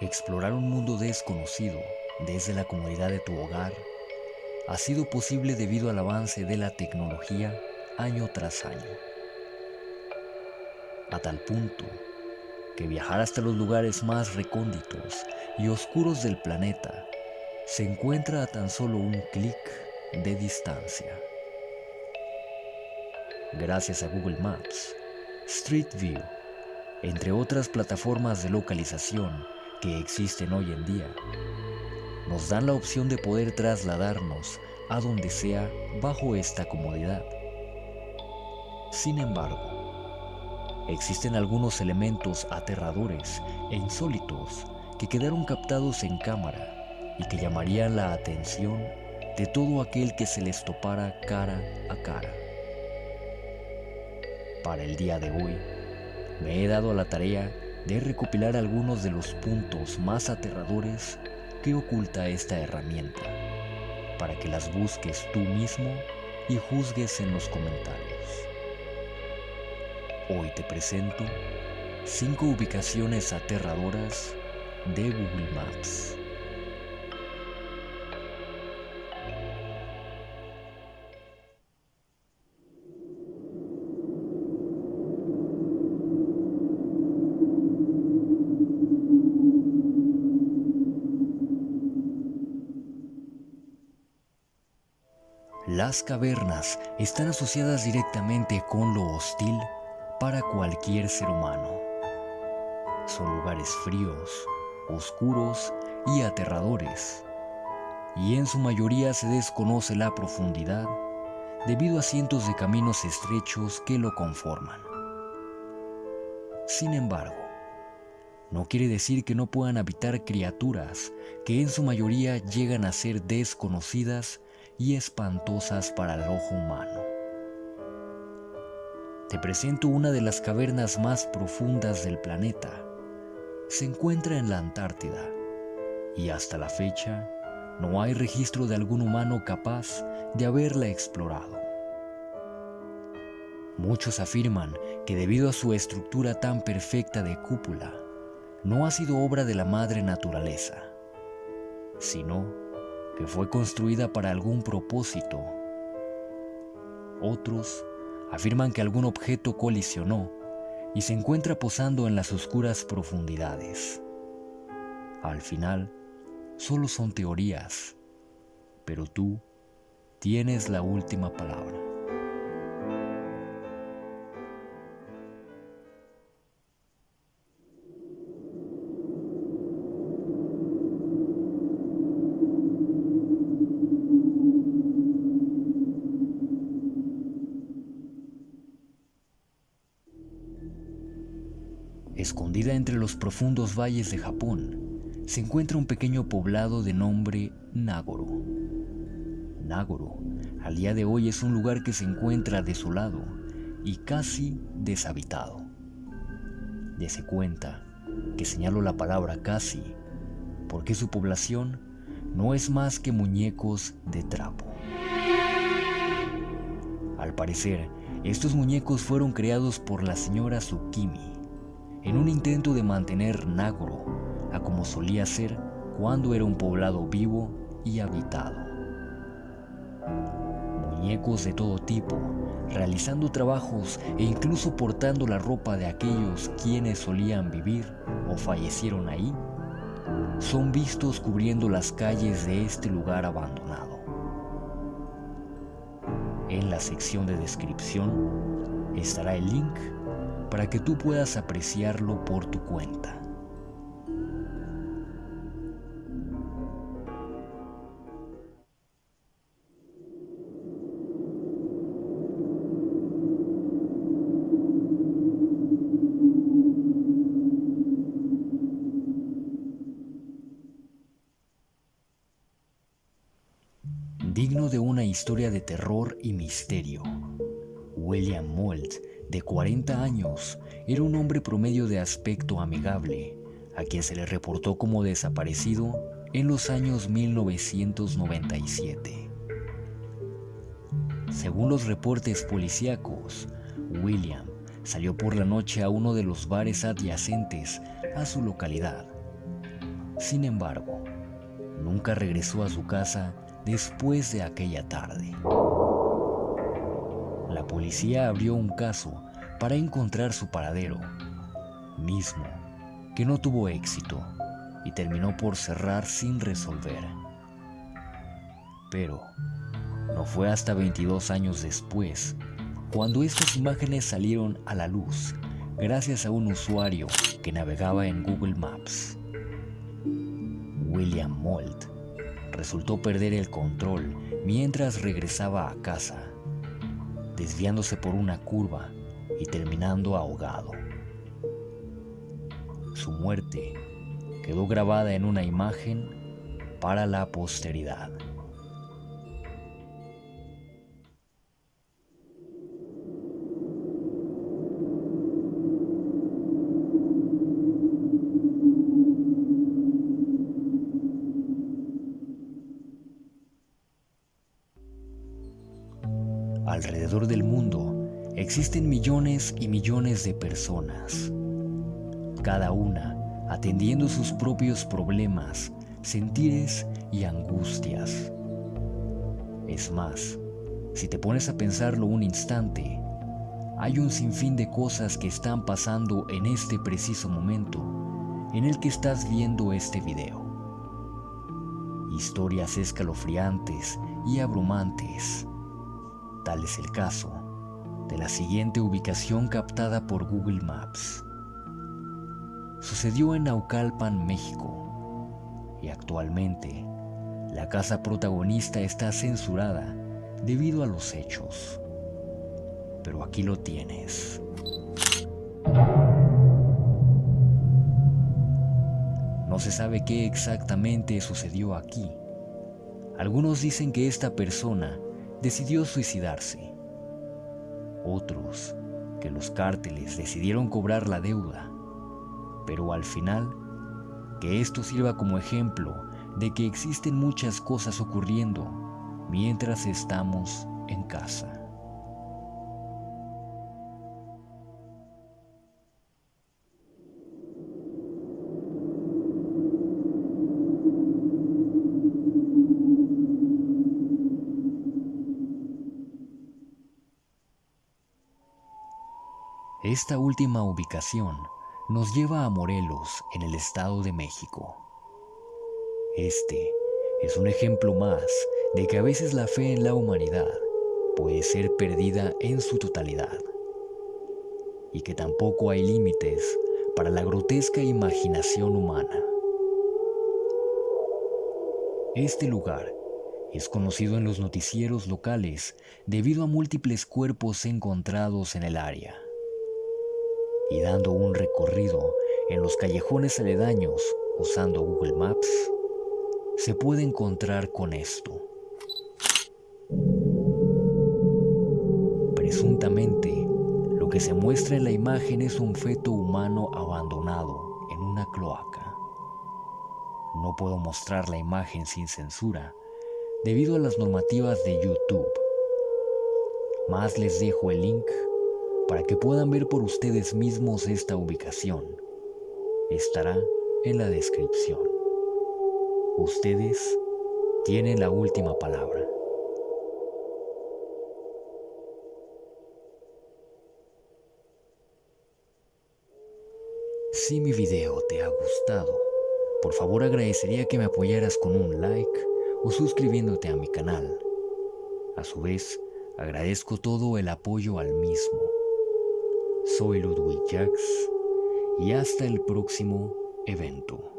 Explorar un mundo desconocido desde la comodidad de tu hogar ha sido posible debido al avance de la tecnología año tras año. A tal punto que viajar hasta los lugares más recónditos y oscuros del planeta se encuentra a tan solo un clic de distancia. Gracias a Google Maps, Street View, entre otras plataformas de localización que existen hoy en día, nos dan la opción de poder trasladarnos a donde sea bajo esta comodidad. Sin embargo, existen algunos elementos aterradores e insólitos que quedaron captados en cámara y que llamarían la atención de todo aquel que se les topara cara a cara. Para el día de hoy, me he dado a la tarea de recopilar algunos de los puntos más aterradores que oculta esta herramienta, para que las busques tú mismo y juzgues en los comentarios. Hoy te presento 5 ubicaciones aterradoras de Google Maps. Las cavernas están asociadas directamente con lo hostil para cualquier ser humano. Son lugares fríos, oscuros y aterradores, y en su mayoría se desconoce la profundidad debido a cientos de caminos estrechos que lo conforman. Sin embargo, no quiere decir que no puedan habitar criaturas que en su mayoría llegan a ser desconocidas y espantosas para el ojo humano. Te presento una de las cavernas más profundas del planeta. Se encuentra en la Antártida y hasta la fecha no hay registro de algún humano capaz de haberla explorado. Muchos afirman que debido a su estructura tan perfecta de cúpula, no ha sido obra de la madre naturaleza, sino que fue construida para algún propósito. Otros afirman que algún objeto colisionó y se encuentra posando en las oscuras profundidades. Al final, solo son teorías, pero tú tienes la última palabra. Escondida entre los profundos valles de Japón, se encuentra un pequeño poblado de nombre Nagoro. Nagoro, al día de hoy es un lugar que se encuentra desolado y casi deshabitado. Dese cuenta que señalo la palabra casi, porque su población no es más que muñecos de trapo. Al parecer, estos muñecos fueron creados por la señora Tsukimi, en un intento de mantener Nagoro a como solía ser cuando era un poblado vivo y habitado. Muñecos de todo tipo, realizando trabajos e incluso portando la ropa de aquellos quienes solían vivir o fallecieron ahí, son vistos cubriendo las calles de este lugar abandonado. En la sección de descripción estará el link para que tú puedas apreciarlo por tu cuenta. Digno de una historia de terror y misterio, William Mould de 40 años, era un hombre promedio de aspecto amigable, a quien se le reportó como desaparecido en los años 1997. Según los reportes policíacos, William salió por la noche a uno de los bares adyacentes a su localidad, Sin embargo, nunca regresó a su casa después de aquella tarde. La policía abrió un caso para encontrar su paradero, mismo que no tuvo éxito y terminó por cerrar sin resolver. Pero no fue hasta 22 años después cuando estas imágenes salieron a la luz gracias a un usuario que navegaba en Google Maps. William Mold resultó perder el control mientras regresaba a casa, desviándose por una curva y terminando ahogado. Su muerte quedó grabada en una imagen para la posteridad. Alrededor del mundo existen millones y millones de personas, cada una atendiendo sus propios problemas, sentires y angustias. Es más, si te pones a pensarlo un instante, hay un sinfín de cosas que están pasando en este preciso momento en el que estás viendo este video. Historias escalofriantes y abrumantes Tal es el caso de la siguiente ubicación captada por Google Maps. Sucedió en Naucalpan, México, y actualmente la casa protagonista está censurada debido a los hechos. Pero aquí lo tienes. No se sabe qué exactamente sucedió aquí. Algunos dicen que esta persona decidió suicidarse. Otros, que los cárteles decidieron cobrar la deuda. Pero al final, que esto sirva como ejemplo de que existen muchas cosas ocurriendo mientras estamos en casa. Esta última ubicación nos lleva a Morelos, en el Estado de México. Este es un ejemplo más de que a veces la fe en la humanidad puede ser perdida en su totalidad y que tampoco hay límites para la grotesca imaginación humana. Este lugar es conocido en los noticieros locales debido a múltiples cuerpos encontrados en el área y dando un recorrido en los callejones aledaños usando Google Maps, se puede encontrar con esto. Presuntamente, lo que se muestra en la imagen es un feto humano abandonado en una cloaca. No puedo mostrar la imagen sin censura debido a las normativas de YouTube. Más les dejo el link para que puedan ver por ustedes mismos esta ubicación. Estará en la descripción. Ustedes tienen la última palabra. Si mi video te ha gustado, por favor agradecería que me apoyaras con un like o suscribiéndote a mi canal. A su vez, agradezco todo el apoyo al mismo. Soy Ludwig Jax y hasta el próximo evento.